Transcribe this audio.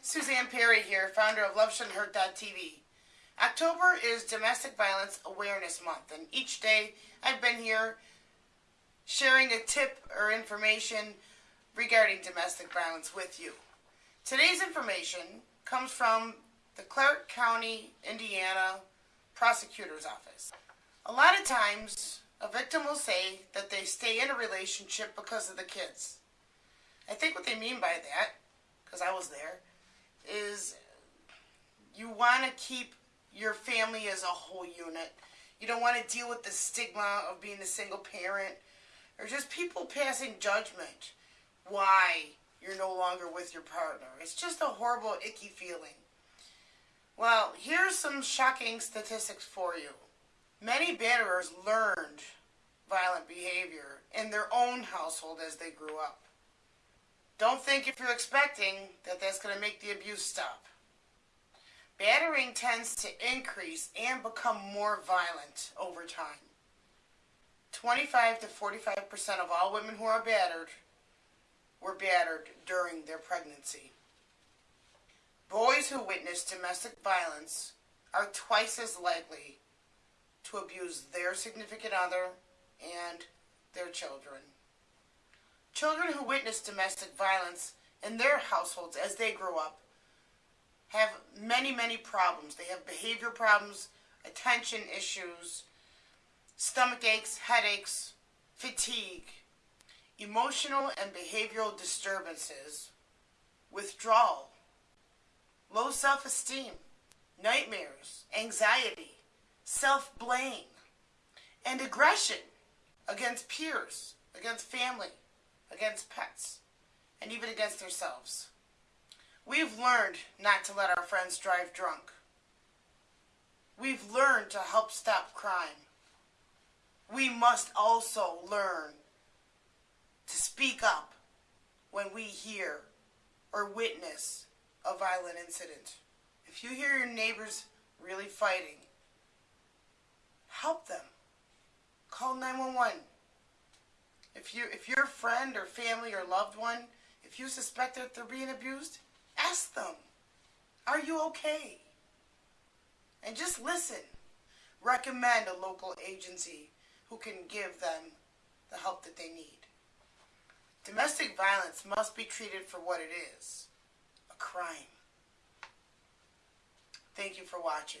Suzanne Perry here, founder of LoveShouldn'tHurt.tv. October is Domestic Violence Awareness Month, and each day I've been here sharing a tip or information regarding domestic violence with you. Today's information comes from the Clark County, Indiana Prosecutor's Office. A lot of times, a victim will say that they stay in a relationship because of the kids. I think what they mean by that, because I was there, is you want to keep your family as a whole unit. You don't want to deal with the stigma of being a single parent or just people passing judgment why you're no longer with your partner. It's just a horrible, icky feeling. Well, here's some shocking statistics for you. Many batterers learned violent behavior in their own household as they grew up. Don't think if you're expecting that that's going to make the abuse stop. Battering tends to increase and become more violent over time. 25 to 45% of all women who are battered were battered during their pregnancy. Boys who witness domestic violence are twice as likely to abuse their significant other and their children. Children who witness domestic violence in their households as they grow up have many, many problems. They have behavior problems, attention issues, stomach aches, headaches, fatigue, emotional and behavioral disturbances, withdrawal, low self-esteem, nightmares, anxiety, self-blame, and aggression against peers, against family, against pets, and even against ourselves. We've learned not to let our friends drive drunk. We've learned to help stop crime. We must also learn to speak up when we hear or witness a violent incident. If you hear your neighbors really fighting, help them. Call 911. If you if your friend or family or loved one, if you suspect that they're being abused, ask them, "Are you okay?" And just listen. Recommend a local agency who can give them the help that they need. Domestic violence must be treated for what it is, a crime. Thank you for watching.